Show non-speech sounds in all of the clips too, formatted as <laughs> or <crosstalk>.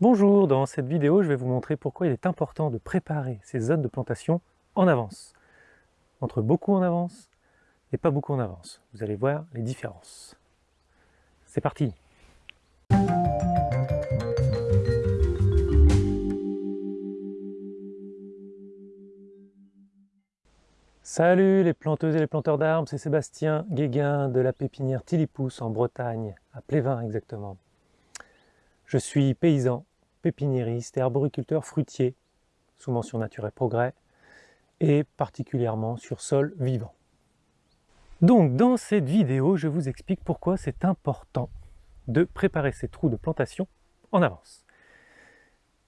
Bonjour, dans cette vidéo, je vais vous montrer pourquoi il est important de préparer ces zones de plantation en avance. Entre beaucoup en avance et pas beaucoup en avance. Vous allez voir les différences. C'est parti Salut les planteuses et les planteurs d'arbres, c'est Sébastien Guéguin de la pépinière Tilipous en Bretagne, à Plévin exactement. Je suis paysan pépiniériste et arboriculteur fruitier, sous mention nature et progrès, et particulièrement sur sol vivant. Donc dans cette vidéo, je vous explique pourquoi c'est important de préparer ces trous de plantation en avance.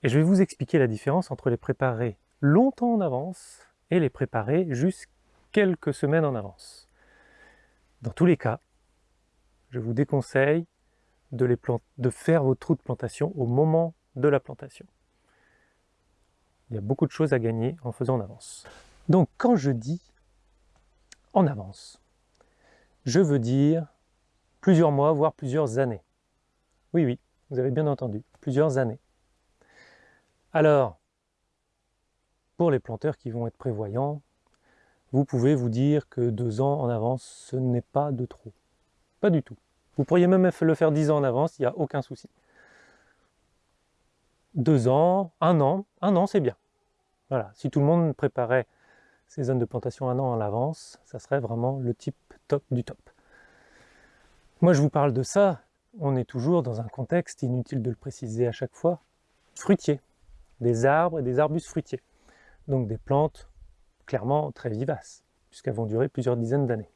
Et je vais vous expliquer la différence entre les préparer longtemps en avance et les préparer juste quelques semaines en avance. Dans tous les cas, je vous déconseille de, faire vos trous de plantation au moment de la plantation. Il y a beaucoup de choses à gagner en faisant en avance. Donc quand je dis en avance, je veux dire plusieurs mois, voire plusieurs années. Oui, oui, vous avez bien entendu, plusieurs années. Alors, pour les planteurs qui vont être prévoyants, vous pouvez vous dire que deux ans en avance, ce n'est pas de trop. Pas du tout. Vous pourriez même le faire dix ans en avance, il n'y a aucun souci deux ans, un an, un an c'est bien. Voilà, si tout le monde préparait ces zones de plantation un an en avance, ça serait vraiment le type top du top. Moi je vous parle de ça, on est toujours dans un contexte, inutile de le préciser à chaque fois, fruitier, des arbres et des arbustes fruitiers. Donc des plantes clairement très vivaces, puisqu'elles vont durer plusieurs dizaines d'années.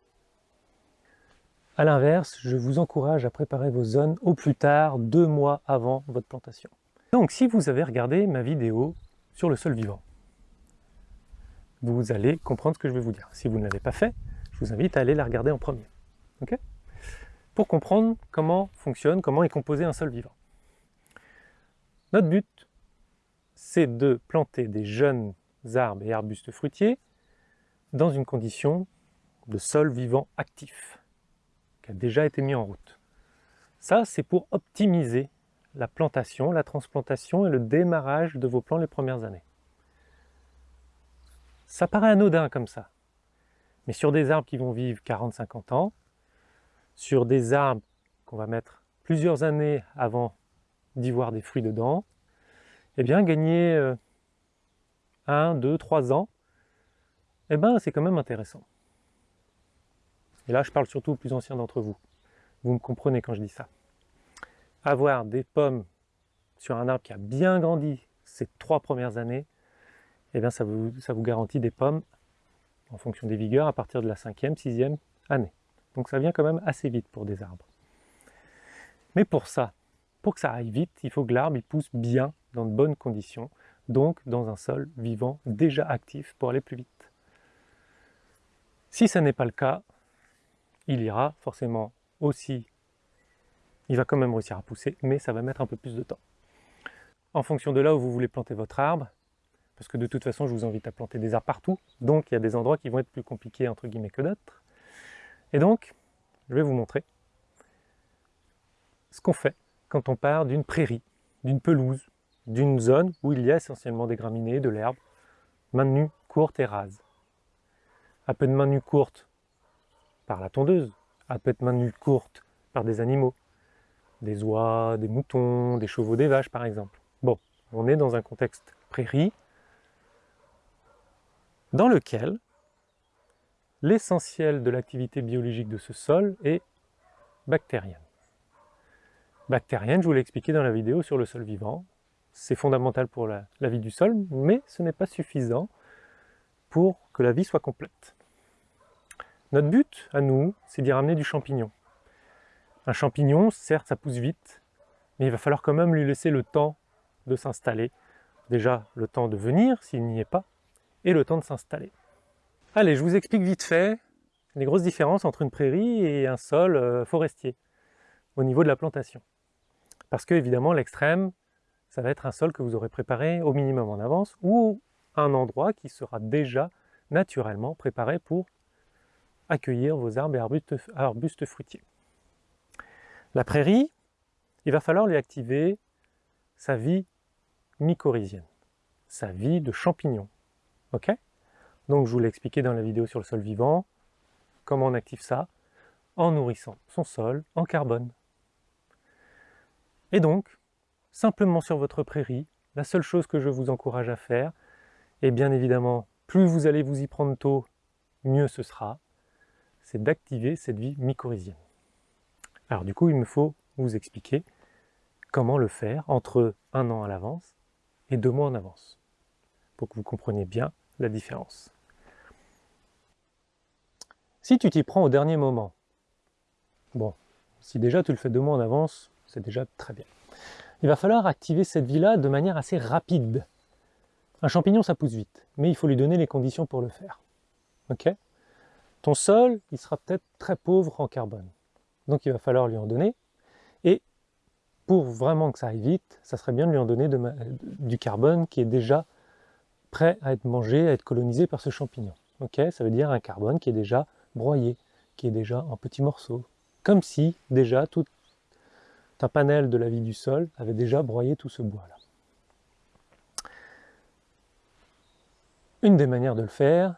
A l'inverse, je vous encourage à préparer vos zones au plus tard deux mois avant votre plantation. Donc si vous avez regardé ma vidéo sur le sol vivant, vous allez comprendre ce que je vais vous dire. Si vous ne l'avez pas fait, je vous invite à aller la regarder en premier. Pour comprendre comment fonctionne, comment est composé un sol vivant. Notre but, c'est de planter des jeunes arbres et arbustes fruitiers dans une condition de sol vivant actif, qui a déjà été mis en route. Ça, c'est pour optimiser la plantation, la transplantation et le démarrage de vos plants les premières années. Ça paraît anodin comme ça, mais sur des arbres qui vont vivre 40-50 ans, sur des arbres qu'on va mettre plusieurs années avant d'y voir des fruits dedans, eh bien gagner 1, 2, 3 ans, eh ben c'est quand même intéressant. Et là je parle surtout aux plus anciens d'entre vous. Vous me comprenez quand je dis ça avoir des pommes sur un arbre qui a bien grandi ces trois premières années, eh bien ça vous, ça vous garantit des pommes en fonction des vigueurs à partir de la cinquième, sixième année. Donc ça vient quand même assez vite pour des arbres. Mais pour ça, pour que ça aille vite, il faut que l'arbre pousse bien, dans de bonnes conditions, donc dans un sol vivant déjà actif pour aller plus vite. Si ce n'est pas le cas, il ira forcément aussi il va quand même réussir à pousser, mais ça va mettre un peu plus de temps. En fonction de là où vous voulez planter votre arbre, parce que de toute façon, je vous invite à planter des arbres partout, donc il y a des endroits qui vont être plus compliqués entre guillemets que d'autres. Et donc, je vais vous montrer ce qu'on fait quand on part d'une prairie, d'une pelouse, d'une zone où il y a essentiellement des graminées, de l'herbe, maintenue courte et rase. Un peu de main courte par la tondeuse, un peu de main courte par des animaux, des oies, des moutons, des chevaux, des vaches par exemple. Bon, on est dans un contexte prairie dans lequel l'essentiel de l'activité biologique de ce sol est bactérienne. Bactérienne, je vous l'ai expliqué dans la vidéo sur le sol vivant, c'est fondamental pour la, vie du sol, mais ce n'est pas suffisant pour que la vie soit complète. Notre but, à nous, c'est d'y ramener du champignon. Un champignon, certes, ça pousse vite, mais il va falloir quand même lui laisser le temps de s'installer. Déjà, le temps de venir, s'il n'y est pas, et le temps de s'installer. Allez, je vous explique vite fait les grosses différences entre une prairie et un sol euh, forestier, au niveau de la plantation. Parce que, évidemment, l'extrême, ça va être un sol que vous aurez préparé au minimum en avance, ou un endroit qui sera déjà naturellement préparé pour accueillir vos arbres et arbustes fruitiers. La prairie, il va falloir lui activer sa vie mycorhizienne, sa vie de champignon. Ok? Donc je vous l'ai expliqué dans la vidéo sur le sol vivant, comment on active ça En nourrissant son sol en carbone. Et donc, simplement sur votre prairie, la seule chose que je vous encourage à faire, et bien évidemment, plus vous allez vous y prendre tôt, mieux ce sera, c'est d'activer cette vie mycorhizienne. Alors du coup, il me faut vous expliquer comment le faire entre un an à l'avance et deux mois en avance, pour que vous compreniez bien la différence. Si tu t'y prends au dernier moment, bon, si déjà tu le fais deux mois en avance, c'est déjà très bien. Il va falloir activer cette vie-là de manière assez rapide. Un champignon, ça pousse vite, mais il faut lui donner les conditions pour le faire. Ok? Ton sol, il sera peut-être très pauvre en carbone. Donc il va falloir lui en donner. Et pour vraiment que ça aille vite, ça serait bien de lui en donner du carbone qui est déjà prêt à être mangé, à être colonisé par ce champignon. Ça veut dire un carbone qui est déjà broyé, qui est déjà en petits morceaux. Comme si déjà tout un panel de la vie du sol avait déjà broyé tout ce bois-là. Une des manières de le faire,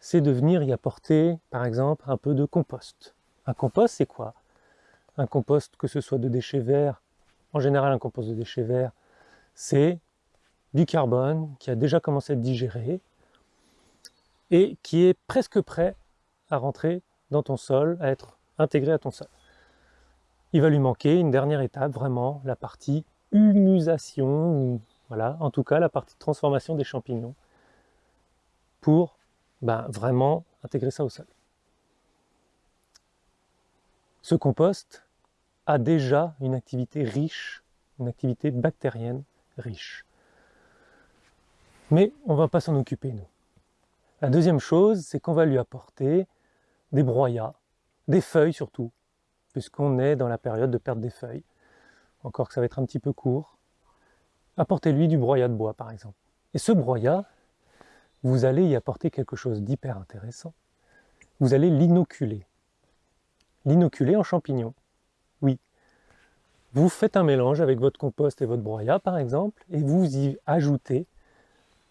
c'est de venir y apporter, par exemple, un peu de compost. Un compost, c'est quoi? Un compost, que ce soit de déchets verts, en général un compost de déchets verts, c'est du carbone qui a déjà commencé à être digéré et qui est presque prêt à rentrer dans ton sol, à être intégré à ton sol. Il va lui manquer une dernière étape, vraiment, la partie humusation, voilà, en tout cas la partie transformation des champignons, pour ben, vraiment intégrer ça au sol. Ce compost a déjà une activité riche, une activité bactérienne riche. Mais on ne va pas s'en occuper, nous. La deuxième chose, c'est qu'on va lui apporter des broyats, des feuilles surtout, puisqu'on est dans la période de perte des feuilles. Encore que ça va être un petit peu court. Apportez-lui du broyat de bois, par exemple. Et ce broyat, vous allez y apporter quelque chose d'hyper intéressant. Vous allez l'inoculer. L'inoculer en champignons. Oui. Vous faites un mélange avec votre compost et votre broyat, par exemple, et vous y ajoutez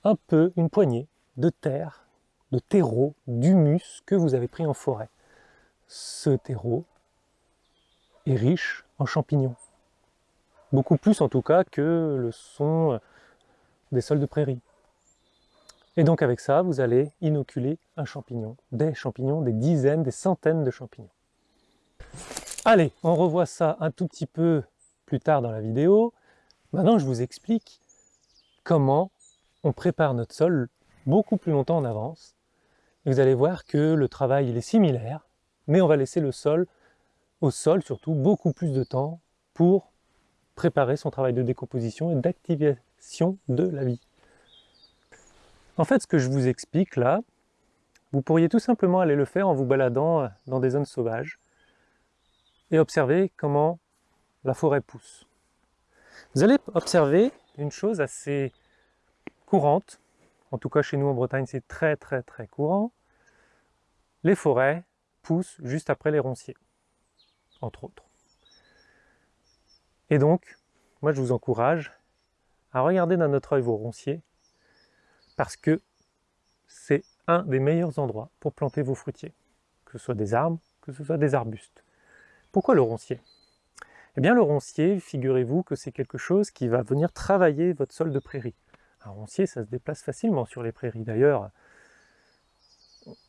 un peu, une poignée de terre, de terreau, d'humus que vous avez pris en forêt. Ce terreau, est riche en champignons. Beaucoup plus en tout cas que le sont des sols de prairie. Et donc avec ça, vous allez inoculer un champignon, des champignons, des dizaines, des centaines de champignons. Allez, on revoit ça un tout petit peu plus tard dans la vidéo. Maintenant, je vous explique comment on prépare notre sol beaucoup plus longtemps en avance. Vous allez voir que le travail il est similaire, mais on va laisser le sol au sol surtout beaucoup plus de temps pour préparer son travail de décomposition et d'activation de la vie. En fait, ce que je vous explique là, vous pourriez tout simplement aller le faire en vous baladant dans des zones sauvages et observer comment la forêt pousse. Vous allez observer une chose assez courante, en tout cas chez nous en Bretagne c'est très très très courant, les forêts poussent juste après les ronciers entre autres. Et donc, moi je vous encourage à regarder d'un autre œil vos ronciers, parce que c'est un des meilleurs endroits pour planter vos fruitiers, que ce soit des arbres, que ce soit des arbustes. Pourquoi le roncier? Eh bien le roncier, figurez-vous que c'est quelque chose qui va venir travailler votre sol de prairie. Un roncier, ça se déplace facilement sur les prairies. D'ailleurs,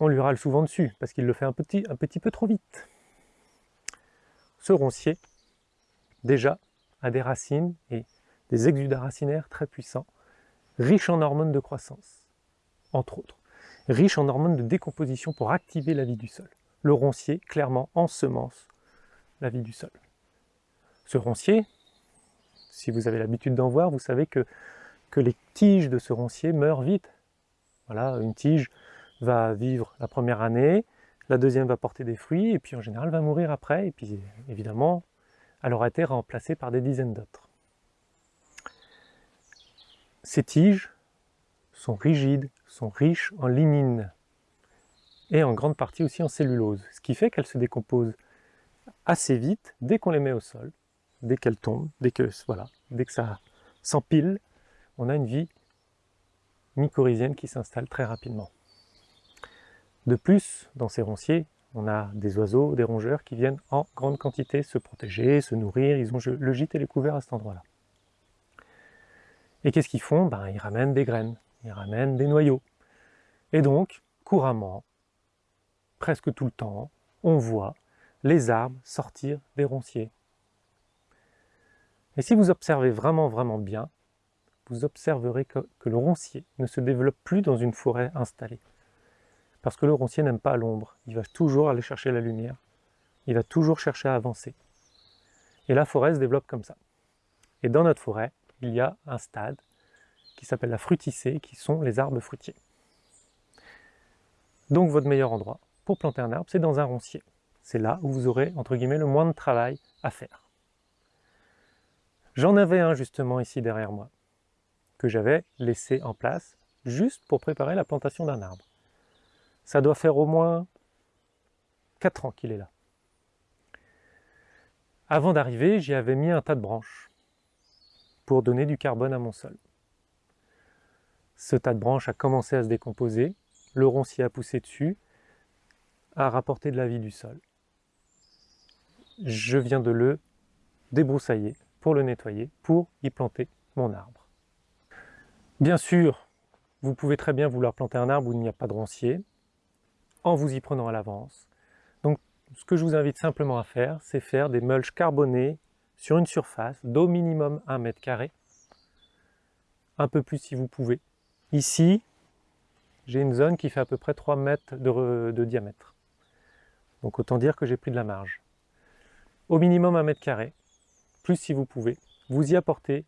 on lui râle souvent dessus, parce qu'il le fait un petit, peu trop vite. Ce roncier, déjà, a des racines et des exudats racinaires très puissants, riches en hormones de croissance, entre autres, riches en hormones de décomposition pour activer la vie du sol. Le roncier, clairement, ensemence la vie du sol. Ce roncier, si vous avez l'habitude d'en voir, vous savez que, les tiges de ce roncier meurent vite. Voilà, une tige va vivre la première année, la deuxième va porter des fruits, et puis en général va mourir après, et puis évidemment, elle aura été remplacée par des dizaines d'autres. Ces tiges sont rigides, sont riches en lignine, et en grande partie aussi en cellulose, ce qui fait qu'elles se décomposent assez vite dès qu'on les met au sol, dès qu'elles tombent, dès que, voilà, dès que ça s'empilent, on a une vie mycorhizienne qui s'installe très rapidement. De plus, dans ces ronciers, on a des oiseaux, des rongeurs qui viennent en grande quantité se protéger, se nourrir, ils ont le gîte et les couverts à cet endroit-là. Et qu'est-ce qu'ils font? Ben, Ils ramènent des graines, ils ramènent des noyaux. Et donc, couramment, presque tout le temps, on voit les arbres sortir des ronciers. Et si vous observez vraiment, vraiment bien, vous observerez que, le roncier ne se développe plus dans une forêt installée. Parce que le roncier n'aime pas l'ombre, il va toujours aller chercher la lumière, il va toujours chercher à avancer. Et la forêt se développe comme ça. Et dans notre forêt, il y a un stade qui s'appelle la fruticée, qui sont les arbres fruitiers. Donc votre meilleur endroit pour planter un arbre, c'est dans un roncier. C'est là où vous aurez, entre guillemets, le moins de travail à faire. J'en avais un justement ici derrière moi, que j'avais laissé en place juste pour préparer la plantation d'un arbre. Ça doit faire au moins 4 ans qu'il est là. Avant d'arriver, j'y avais mis un tas de branches pour donner du carbone à mon sol. Ce tas de branches a commencé à se décomposer, le roncier a poussé dessus, a rapporté de la vie du sol. Je viens de le débroussailler pour le nettoyer, pour y planter mon arbre. Bien sûr, vous pouvez très bien vouloir planter un arbre où il n'y a pas de roncier, en vous y prenant à l'avance. Donc ce que je vous invite simplement à faire, c'est faire des mulches carbonés sur une surface d'au minimum 1 mètre carré, un peu plus si vous pouvez. Ici, j'ai une zone qui fait à peu près 3 mètres de, de diamètre. Donc autant dire que j'ai pris de la marge. Au minimum 1 mètre carré, plus si vous pouvez, vous y apportez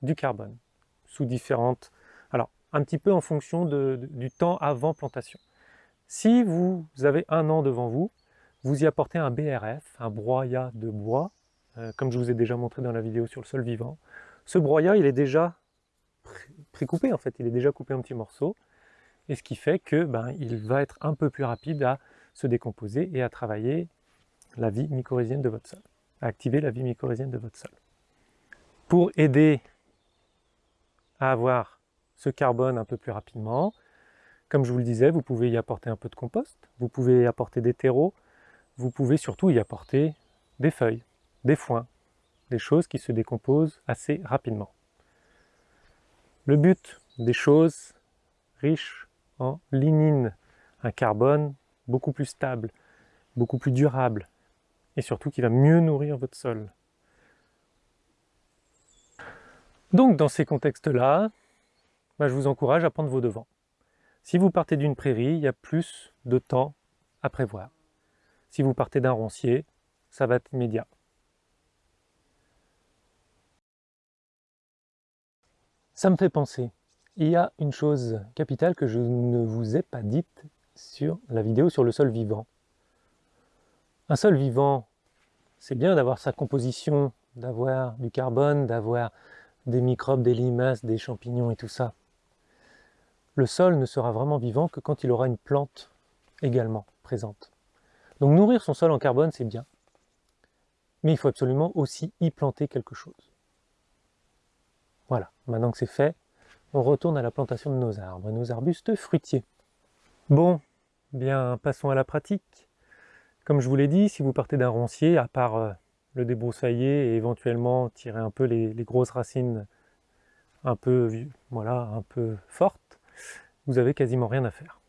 du carbone sous différentes... Alors, un petit peu en fonction du temps avant plantation. Si vous avez un an devant vous, vous y apportez un BRF, un broyat de bois, euh, comme je vous ai déjà montré dans la vidéo sur le sol vivant. Ce broyat, il est déjà précoupé en fait, il est déjà coupé en petits morceaux, et ce qui fait que ben, il va être un peu plus rapide à se décomposer et à travailler la vie mycorhizienne de votre sol, à activer la vie mycorhizienne de votre sol. Pour aider à avoir ce carbone un peu plus rapidement, comme je vous le disais, vous pouvez y apporter un peu de compost, vous pouvez y apporter des terreaux, vous pouvez surtout y apporter des feuilles, des foins, des choses qui se décomposent assez rapidement. Le but des choses riches en lignine, un carbone beaucoup plus stable, beaucoup plus durable, et surtout qui va mieux nourrir votre sol. Donc dans ces contextes-là, bah, je vous encourage à prendre vos devants. Si vous partez d'une prairie, il y a plus de temps à prévoir. Si vous partez d'un roncier, ça va être immédiat. Ça me fait penser, il y a une chose capitale que je ne vous ai pas dite sur la vidéo sur le sol vivant. Un sol vivant, c'est bien d'avoir sa composition, d'avoir du carbone, d'avoir des microbes, des limaces, des champignons et tout ça le sol ne sera vraiment vivant que quand il aura une plante également présente. Donc nourrir son sol en carbone, c'est bien. Mais il faut absolument aussi y planter quelque chose. Voilà, maintenant que c'est fait, on retourne à la plantation de nos arbres, nos arbustes fruitiers. Bon, bien, passons à la pratique. Comme je vous l'ai dit, si vous partez d'un roncier, à part euh, le débroussailler et éventuellement tirer un peu les, grosses racines un peu, voilà, un peu fortes, vous avez quasiment rien à faire.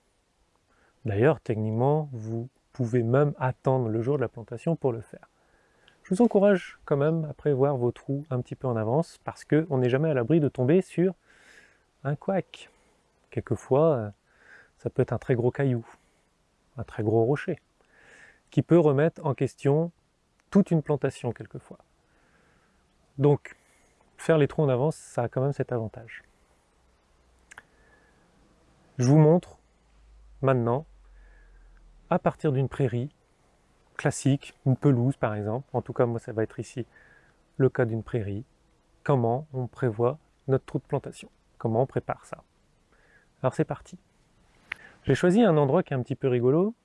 D'ailleurs, techniquement, vous pouvez même attendre le jour de la plantation pour le faire. Je vous encourage quand même à prévoir vos trous un petit peu en avance parce qu'on n'est jamais à l'abri de tomber sur un couac. Quelquefois, euh, ça peut être un très gros caillou, un très gros rocher, qui peut remettre en question toute une plantation quelquefois. Donc, faire les trous en avance, ça a quand même cet avantage. Je vous montre maintenant, à partir d'une prairie classique, une pelouse par exemple, en tout cas moi ça va être ici le cas d'une prairie, comment on prévoit notre trou de plantation, comment on prépare ça? Alors c'est parti. J'ai choisi un endroit qui est un petit peu rigolo,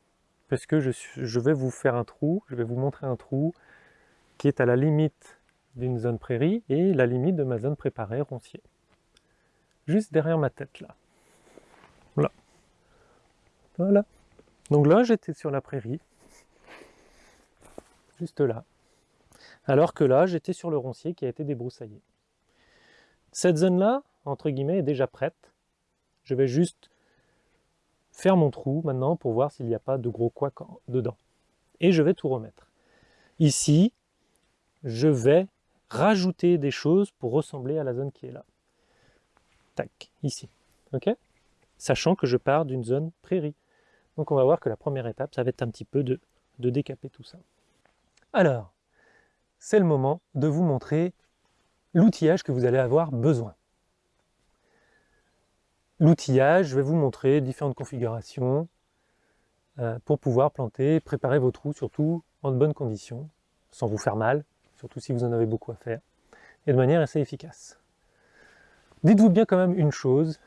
parce que je, vais vous faire un trou, je vais vous montrer un trou qui est à la limite d'une zone prairie et la limite de ma zone préparée roncier. Juste derrière ma tête là. Voilà. Voilà. Donc là j'étais sur la prairie. Juste là. Alors que là j'étais sur le roncier qui a été débroussaillé. Cette zone là, entre guillemets, est déjà prête. Je vais juste faire mon trou maintenant pour voir s'il n'y a pas de gros quoi dedans. Et je vais tout remettre. Ici, je vais rajouter des choses pour ressembler à la zone qui est là. Tac, ici. Ok? Sachant que je pars d'une zone prairie. Donc on va voir que la première étape, ça va être un petit peu de, de décaper tout ça. Alors, c'est le moment de vous montrer l'outillage que vous allez avoir besoin. L'outillage, je vais vous montrer différentes configurations euh, pour pouvoir planter, préparer vos trous, surtout en de bonnes conditions, sans vous faire mal, surtout si vous en avez beaucoup à faire, et de manière assez efficace. Dites-vous bien quand même une chose,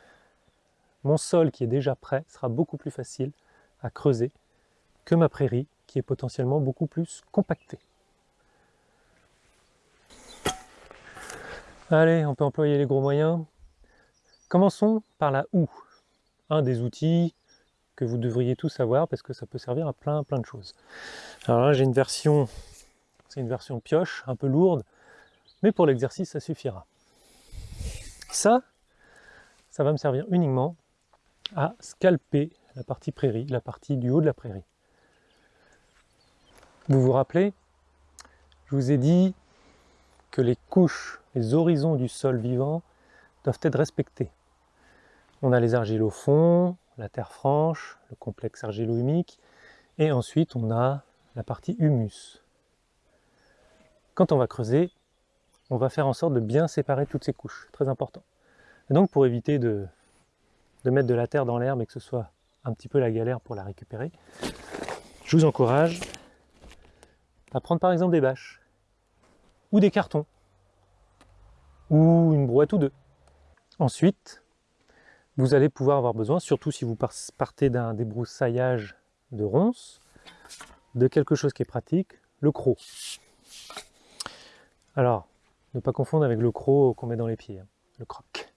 mon sol qui est déjà prêt sera beaucoup plus facile à creuser que ma prairie qui est potentiellement beaucoup plus compactée. Allez, on peut employer les gros moyens. Commençons par la houe, un des outils que vous devriez tous savoir parce que ça peut servir à plein plein de choses. Alors là j'ai une version, c'est une version pioche, un peu lourde, mais pour l'exercice ça suffira. Ça, ça va me servir uniquement à scalper la partie prairie, la partie du haut de la prairie. Vous vous rappelez, je vous ai dit que les couches, les horizons du sol vivant doivent être respectés. On a les argiles au fond, la terre franche, le complexe argilo-humique, et ensuite on a la partie humus. Quand on va creuser, on va faire en sorte de bien séparer toutes ces couches, très important. Et donc pour éviter de, de mettre de la terre dans l'herbe et que ce soit un petit peu la galère pour la récupérer, je vous encourage à prendre par exemple des bâches, ou des cartons, ou une brouette ou deux. Ensuite, vous allez pouvoir avoir besoin, surtout si vous partez d'un débroussaillage de ronces, de quelque chose qui est pratique, le croc. Alors, ne pas confondre avec le croc qu'on met dans les pieds, hein, le croc.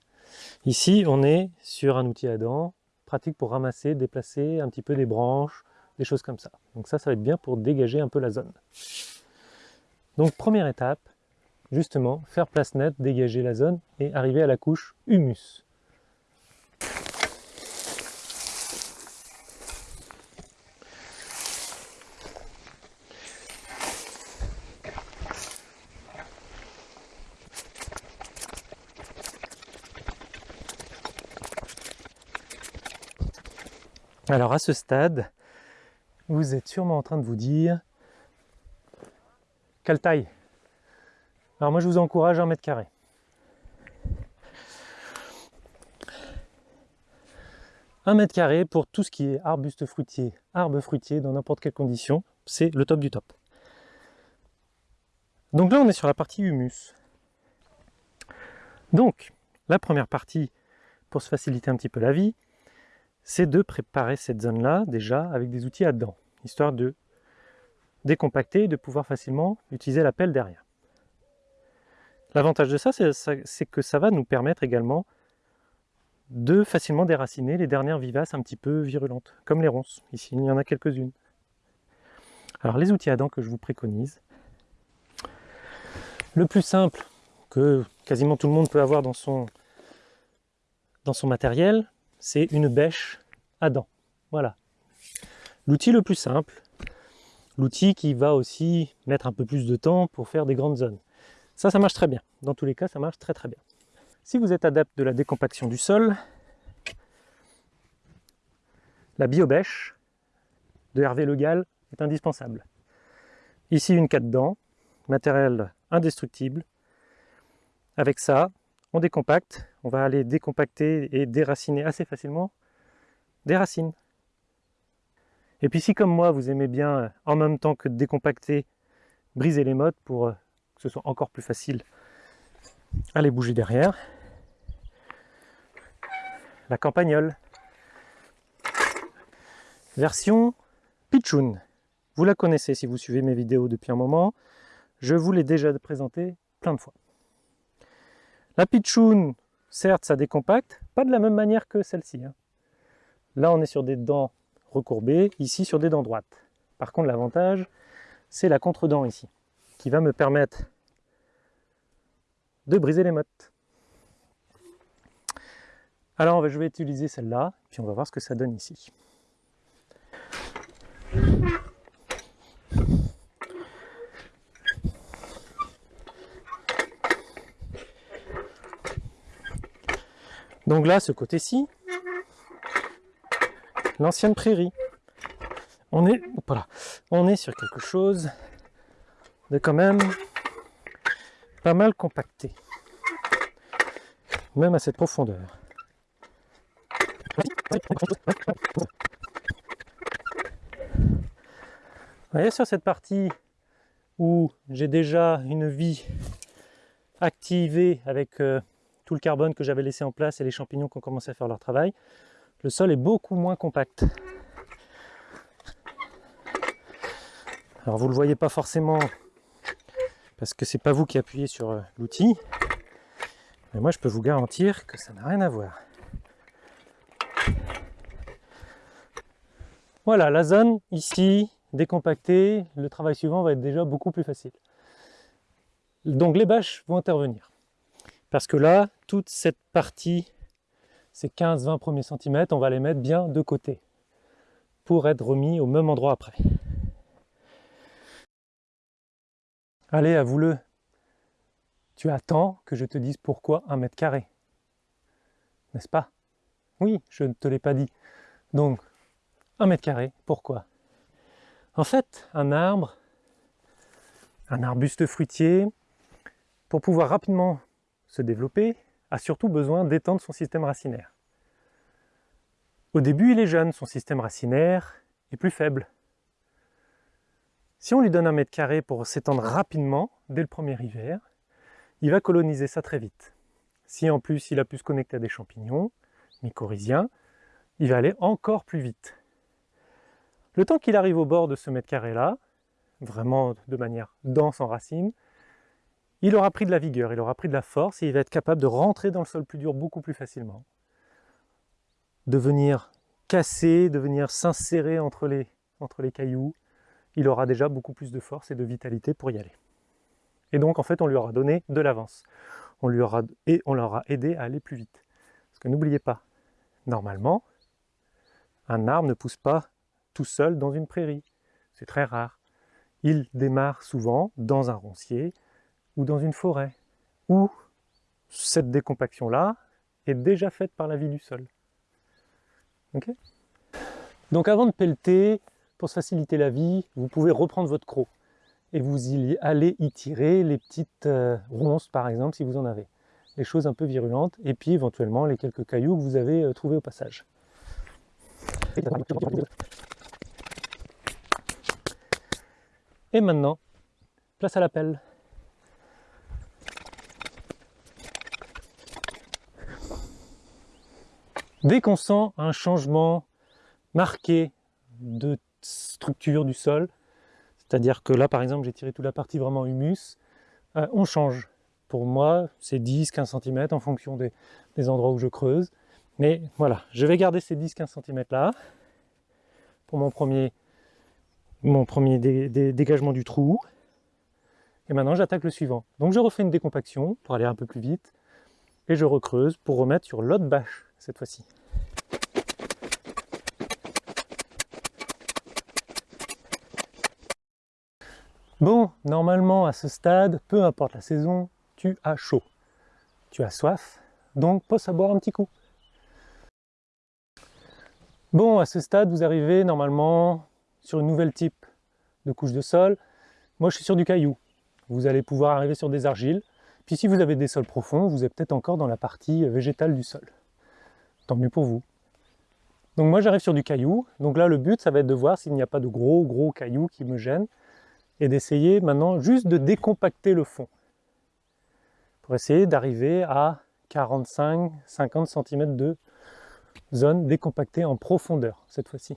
Ici, on est sur un outil à dents, pratique pour ramasser, déplacer un petit peu des branches, des choses comme ça. Donc ça, ça va être bien pour dégager un peu la zone. Donc première étape, justement, faire place nette, dégager la zone et arriver à la couche humus. Alors à ce stade, vous êtes sûrement en train de vous dire quelle taille? Alors moi je vous encourage un mètre carré. Un mètre carré pour tout ce qui est arbuste fruitier, arbre fruitier dans n'importe quelle condition, c'est le top du top. Donc là on est sur la partie humus. Donc la première partie, pour se faciliter un petit peu la vie, c'est de préparer cette zone-là déjà avec des outils à dedans, histoire de décompacter et de pouvoir facilement utiliser la pelle derrière. L'avantage de ça, c'est que ça va nous permettre également de facilement déraciner les dernières vivaces un petit peu virulentes, comme les ronces. Ici, il y en a quelques-unes. Alors les outils à dents que je vous préconise, le plus simple que quasiment tout le monde peut avoir dans son matériel, c'est une bêche à dents. Voilà. L'outil le plus simple, l'outil qui va aussi mettre un peu plus de temps pour faire des grandes zones. Ça, ça marche très bien. Dans tous les cas, ça marche très très bien. Si vous êtes adepte de la décompaction du sol, la biobèche de Hervé Le Gall est indispensable. Ici, une 4 dents, matériel indestructible. Avec ça, on décompacte, on va aller décompacter et déraciner assez facilement des racines. Et puis si comme moi vous aimez bien euh, en même temps que décompacter, briser les modes pour euh, que ce soit encore plus facile à les bouger derrière, la campagnole. Version Pichoun. Vous la connaissez si vous suivez mes vidéos depuis un moment. Je vous l'ai déjà présenté plein de fois. La pitchoun, certes, ça décompacte, pas de la même manière que celle-ci. Hein. Là, on est sur des dents recourbées, ici sur des dents droites. Par contre, l'avantage, c'est la contre-dent ici, qui va me permettre de briser les mottes. Alors, je vais utiliser celle-là, puis on va voir ce que ça donne ici. Donc là, ce côté-ci, l'ancienne prairie. On est, voilà, on est sur quelque chose de quand même pas mal compacté, même à cette profondeur. Vous voyez sur cette partie où j'ai déjà une vie activée avec euh, tout le carbone que j'avais laissé en place et les champignons qui ont commencé à faire leur travail, le sol est beaucoup moins compact. Alors vous ne le voyez pas forcément parce que c'est pas vous qui appuyez sur euh, l'outil, mais moi je peux vous garantir que ça n'a rien à voir. Voilà, la zone ici, décompactée, le travail suivant va être déjà beaucoup plus facile. Donc les bâches vont intervenir. Parce que là, toute cette partie, ces 15-20 premiers centimètres, on va les mettre bien de côté pour être remis au même endroit après. Allez, avoue-le, tu attends que je te dise pourquoi un mètre carré, n'est-ce pas? Oui, je ne te l'ai pas dit. Donc, un mètre carré, pourquoi? En fait, un arbre, un arbuste fruitier, pour pouvoir rapidement se développer, a surtout besoin d'étendre son système racinaire. Au début, il est jeune, son système racinaire est plus faible. Si on lui donne un mètre carré pour s'étendre rapidement, dès le premier hiver, il va coloniser ça très vite. Si en plus il a pu se connecter à des champignons mycorhiziens, il va aller encore plus vite. Le temps qu'il arrive au bord de ce mètre carré-là, vraiment de manière dense en racines, il aura pris de la vigueur, il aura pris de la force et il va être capable de rentrer dans le sol plus dur beaucoup plus facilement. De venir casser, de venir s'insérer entre les, cailloux, il aura déjà beaucoup plus de force et de vitalité pour y aller. Et donc en fait on lui aura donné de l'avance. On lui aura, et on l'aura aidé à aller plus vite. Parce que n'oubliez pas, normalement, un arbre ne pousse pas tout seul dans une prairie. C'est très rare. Il démarre souvent dans un roncier ou dans une forêt, où cette décompaction-là est déjà faite par la vie du sol. Donc avant de pelleter, pour se faciliter la vie, vous pouvez reprendre votre croc et vous y allez y tirer les petites euh, ronces par exemple si vous en avez. Les choses un peu virulentes et puis éventuellement les quelques cailloux que vous avez euh, trouvés au passage. Et maintenant, place à la pelle. Dès qu'on sent un changement marqué de structure du sol, c'est-à-dire que là par exemple j'ai tiré toute la partie vraiment humus, euh, on change. Pour moi c'est 10-15 cm en fonction des, endroits où je creuse. Mais voilà, je vais garder ces 10-15 cm là pour mon premier mon premier dégagement du trou. Et maintenant, j'attaque le suivant. Donc, je refais une décompaction pour aller un peu plus vite. Et je recreuse pour remettre sur l'autre bâche, cette fois-ci. Bon, normalement, à ce stade, peu importe la saison, tu as chaud. Tu as soif, donc pose à boire un petit coup. Bon, à ce stade, vous arrivez normalement sur une nouvelle type de couche de sol. Moi, je suis sur du caillou. Vous allez pouvoir arriver sur des argiles. Puis si vous avez des sols profonds, vous êtes peut-être encore dans la partie végétale du sol. Tant mieux pour vous. Donc moi, j'arrive sur du caillou. Donc là, le but, ça va être de voir s'il n'y a pas de gros, gros cailloux qui me gênent et d'essayer maintenant juste de décompacter le fond pour essayer d'arriver à 45-50 cm de zone décompactée en profondeur cette fois-ci.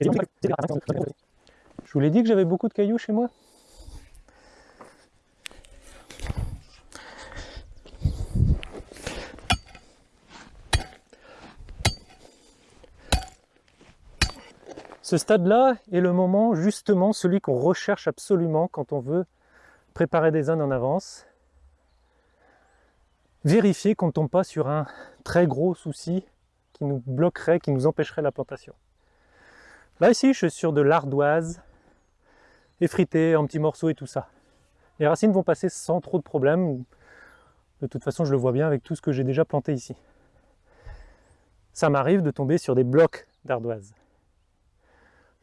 Je vous l'ai dit que j'avais beaucoup de cailloux chez moi? Ce stade-là est le moment justement celui qu'on recherche absolument quand on veut préparer des zones en avance. Vérifier qu'on ne tombe pas sur un très gros souci qui nous bloquerait, qui nous empêcherait la plantation. Là ici, je suis sur de l'ardoise effritée en petits morceaux et tout ça. Les racines vont passer sans trop de problèmes. De toute façon, je le vois bien avec tout ce que j'ai déjà planté ici. Ça m'arrive de tomber sur des blocs d'ardoise.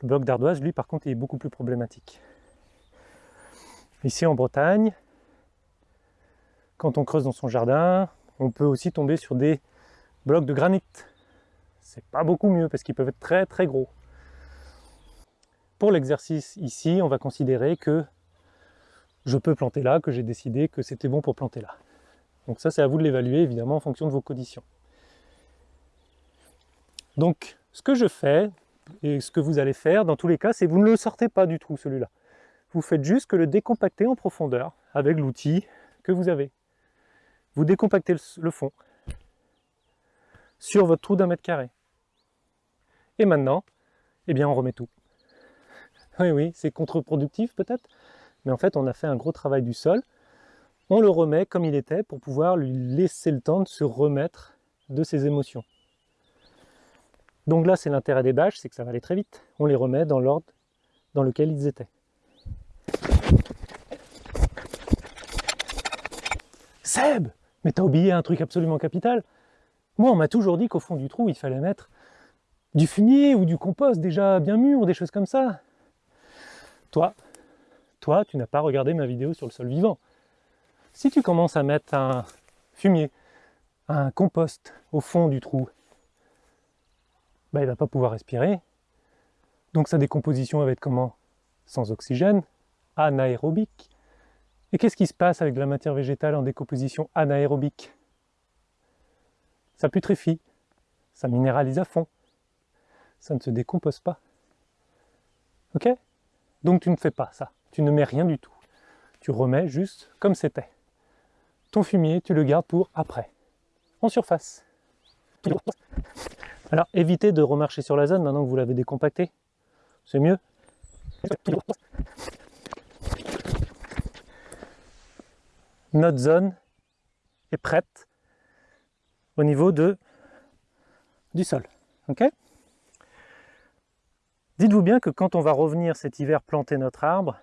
Le bloc d'ardoise, lui, par contre, est beaucoup plus problématique. Ici, en Bretagne, quand on creuse dans son jardin, on peut aussi tomber sur des blocs de granit. C'est pas beaucoup mieux parce qu'ils peuvent être très très gros. Pour l'exercice ici, on va considérer que je peux planter là, que j'ai décidé que c'était bon pour planter là. Donc ça, c'est à vous de l'évaluer, évidemment, en fonction de vos conditions. Donc, ce que je fais, et ce que vous allez faire, dans tous les cas, c'est vous ne le sortez pas du trou, celui-là. Vous faites juste que le décompacter en profondeur, avec l'outil que vous avez. Vous décompactez le fond sur votre trou d'un mètre carré. Et maintenant, eh bien, on remet tout. <laughs> Oui, oui, c'est contre-productif peut-être, mais en fait, on a fait un gros travail du sol. On le remet comme il était pour pouvoir lui laisser le temps de se remettre de ses émotions. Donc là, c'est l'intérêt des bâches, c'est que ça va aller très vite. On les remet dans l'ordre dans lequel ils étaient. Seb Mais t'as oublié un truc absolument capital Moi, on m'a toujours dit qu'au fond du trou, il fallait mettre du fumier ou du compost déjà bien mûr, des choses comme ça. Toi, toi, tu n'as pas regardé ma vidéo sur le sol vivant. Si tu commences à mettre un fumier, un compost au fond du trou, bah, il ne va pas pouvoir respirer. Donc sa décomposition va être comment? Sans oxygène, anaérobique. Et qu'est-ce qui se passe avec de la matière végétale en décomposition anaérobique? Ça putréfie, ça minéralise à fond, ça ne se décompose pas. Ok? Donc tu ne fais pas ça, tu ne mets rien du tout. Tu remets juste comme c'était. Ton fumier, tu le gardes pour après, en surface. Alors évitez de remarcher sur la zone maintenant que vous l'avez décompacté. C'est mieux. Notre zone est prête au niveau du sol. Dites-vous bien que quand on va revenir cet hiver planter notre arbre,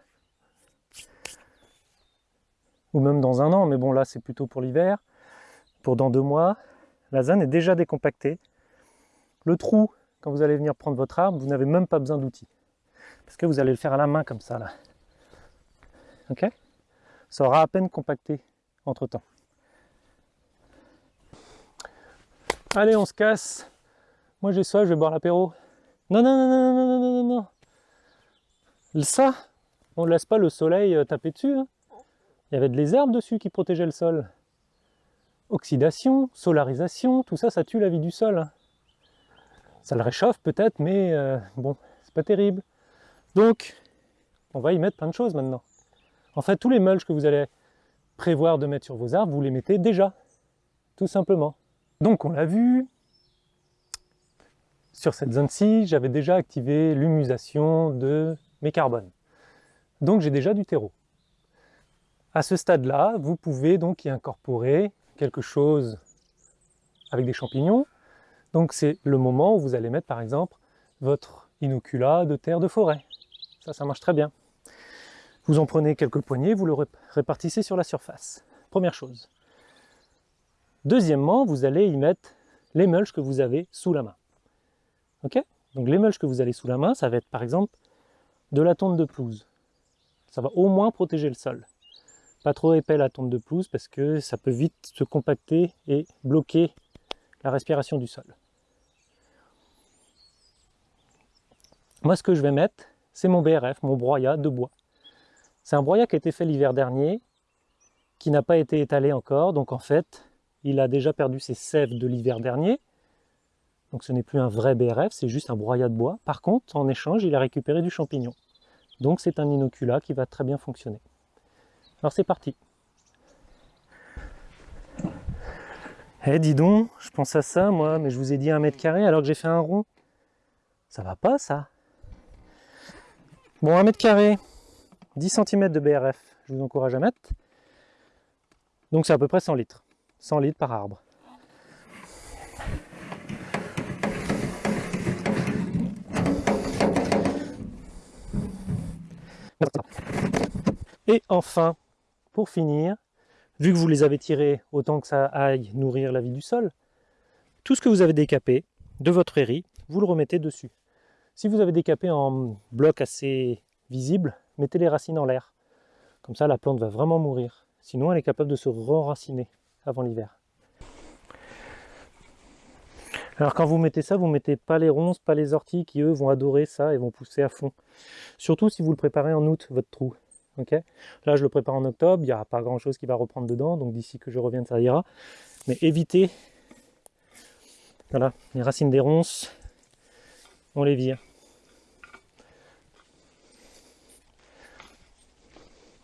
ou même dans un an, mais bon là c'est plutôt pour l'hiver, pour dans deux mois, la zone est déjà décompactée le trou, quand vous allez venir prendre votre arbre, vous n'avez même pas besoin d'outils. Parce que vous allez le faire à la main comme ça, là. Ok? Ça aura à peine compacté entre-temps. Allez, on se casse. Moi, j'ai soif, je vais boire l'apéro. Non, non, non, non, non, non, non, non. non. Ça, on ne laisse pas le soleil euh, taper dessus. Hein. Il y avait des herbes dessus qui protégeaient le sol. Oxydation, solarisation, tout ça, ça tue la vie du sol. Hein. Ça le réchauffe peut-être, mais euh, bon, c'est pas terrible. Donc, on va y mettre plein de choses maintenant. En fait, tous les mulches que vous allez prévoir de mettre sur vos arbres, vous les mettez déjà, tout simplement. Donc, on l'a vu, sur cette zone-ci, j'avais déjà activé l'humusation de mes carbones. Donc, j'ai déjà du terreau. À ce stade-là, vous pouvez donc y incorporer quelque chose avec des champignons. Donc c'est le moment où vous allez mettre par exemple votre inoculat de terre de forêt. Ça, ça marche très bien. Vous en prenez quelques poignées, vous le répartissez sur la surface. Première chose. Deuxièmement, vous allez y mettre les mulches que vous avez sous la main. Ok? Donc les mulches que vous avez sous la main, ça va être par exemple de la tonte de pelouse. Ça va au moins protéger le sol. Pas trop épais la tonte de pelouse parce que ça peut vite se compacter et bloquer la respiration du sol. Moi ce que je vais mettre, c'est mon BRF, mon broyat de bois. C'est un broyat qui a été fait l'hiver dernier, qui n'a pas été étalé encore, donc en fait, il a déjà perdu ses sèves de l'hiver dernier. Donc ce n'est plus un vrai BRF, c'est juste un broyat de bois. Par contre, en échange, il a récupéré du champignon. Donc c'est un inoculat qui va très bien fonctionner. Alors c'est parti. Eh dis donc, je pense à ça moi, mais je vous ai dit un mètre carré alors que j'ai fait un rond. Ça va pas ça Bon, 1 mètre carré, 10 cm de BRF, je vous encourage à mettre. Donc c'est à peu près 100 litres. 100 litres par arbre. Et enfin, pour finir, vu que vous les avez tirés autant que ça aille nourrir la vie du sol, tout ce que vous avez décapé de votre riz, vous le remettez dessus. Si vous avez décapé en bloc assez visible, mettez les racines en l'air. Comme ça, la plante va vraiment mourir. Sinon, elle est capable de se re-raciner avant l'hiver. Alors quand vous mettez ça, vous ne mettez pas les ronces, pas les orties qui eux vont adorer ça et vont pousser à fond. Surtout si vous le préparez en août, votre trou. Là je le prépare en octobre, il n'y aura pas grand chose qui va reprendre dedans, donc d'ici que je revienne ça ira. Mais évitez, voilà, les racines des ronces, on les vire.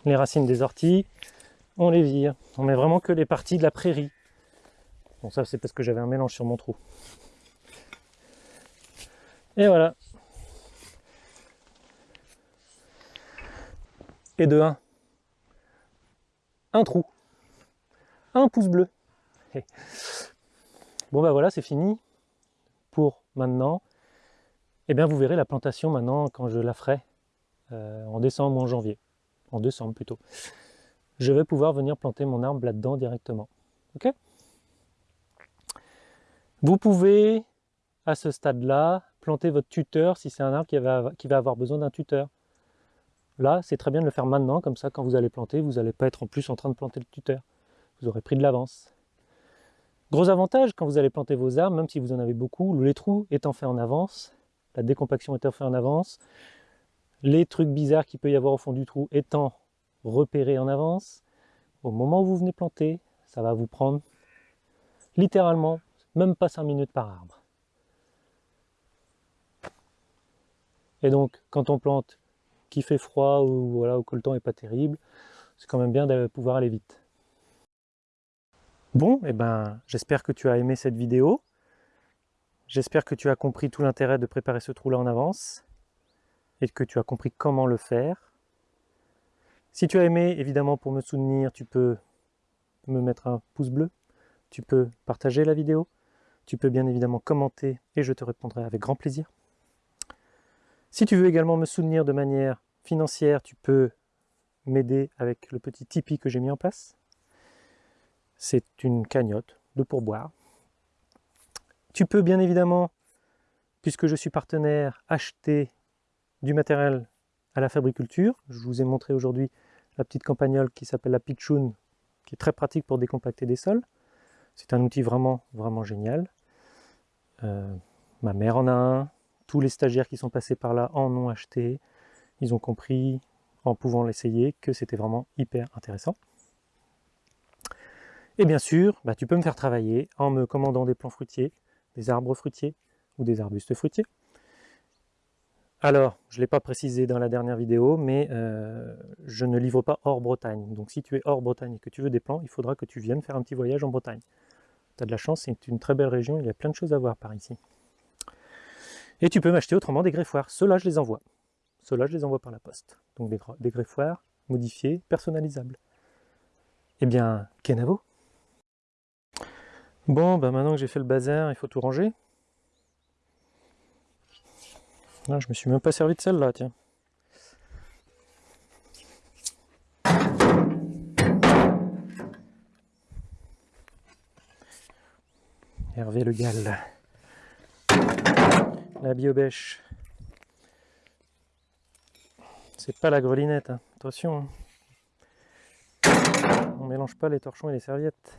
Les racines des orties, on les vire. On met vraiment que les parties de la prairie. Bon ça c'est parce que j'avais un mélange sur mon trou. Et voilà. Et de 1. Un trou. Un pouce bleu. Bon ben voilà, c'est fini pour maintenant. Et eh bien vous verrez la plantation maintenant quand je la ferai euh, en décembre ou en janvier. En décembre plutôt. Je vais pouvoir venir planter mon arbre là-dedans directement. Ok? Vous pouvez, à ce stade-là, planter votre tuteur si c'est un arbre qui va, qui va avoir besoin d'un tuteur. Là, c'est très bien de le faire maintenant, comme ça, quand vous allez planter, vous n'allez pas être en plus en train de planter le tuteur. Vous aurez pris de l'avance. Gros avantage, quand vous allez planter vos arbres, même si vous en avez beaucoup, les trous étant faits en avance, la décompaction étant faite en avance, les trucs bizarres qu'il peut y avoir au fond du trou étant repérés en avance, au moment où vous venez planter, ça va vous prendre littéralement même pas 5 minutes par arbre. Et donc, quand on plante qui fait froid ou, voilà, que le temps n'est pas terrible, c'est quand même bien de pouvoir aller vite. Bon, eh ben, j'espère que tu as aimé cette vidéo. J'espère que tu as compris tout l'intérêt de préparer ce trou-là en avance et que tu as compris comment le faire. Si tu as aimé, évidemment, pour me soutenir, tu peux me mettre un pouce bleu, tu peux partager la vidéo, tu peux bien évidemment commenter et je te répondrai avec grand plaisir. Si tu veux également me soutenir de manière financière, tu peux m'aider avec le petit Tipeee que j'ai mis en place. C'est une cagnotte de pourboire. Tu peux bien évidemment, puisque je suis partenaire, acheter du matériel à la fabriculture. Je vous ai montré aujourd'hui la petite campagnole qui s'appelle la Pitchoun, qui est très pratique pour décompacter des sols. C'est un outil vraiment, vraiment génial. Euh, ma mère en a un, tous les stagiaires qui sont passés par là en ont acheté. Ils ont compris, en pouvant l'essayer, que c'était vraiment hyper intéressant. Et bien sûr, bah, tu peux me faire travailler en me commandant des plants fruitiers, des arbres fruitiers ou des arbustes fruitiers. Alors, je ne l'ai pas précisé dans la dernière vidéo, mais euh, je ne livre pas hors Bretagne. Donc si tu es hors Bretagne et que tu veux des plants, il faudra que tu viennes faire un petit voyage en Bretagne. Tu as de la chance, c'est une très belle région, il y a plein de choses à voir par ici. Et tu peux m'acheter autrement des greffoirs. Ceux-là, je les envoie. Ceux-là, je les envoie par la poste. Donc des, greffoirs modifiés, personnalisables. Eh bien, Kenavo? Bon, bah maintenant que j'ai fait le bazar, il faut tout ranger. Ah, je me suis même pas servi de celle-là, tiens. Hervé Le Gall la biobèche. C'est pas la grelinette, hein. attention. Hein. On mélange pas les torchons et les serviettes.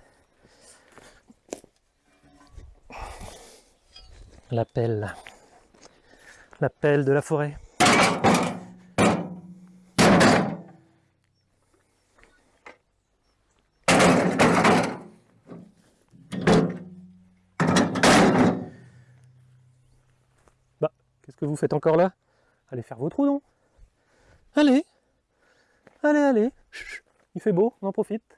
La pelle. La pelle de la forêt. Qu'est-ce que vous faites encore là? Allez faire vos trous, non? Allez. Allez, allez. Il fait beau, on en profite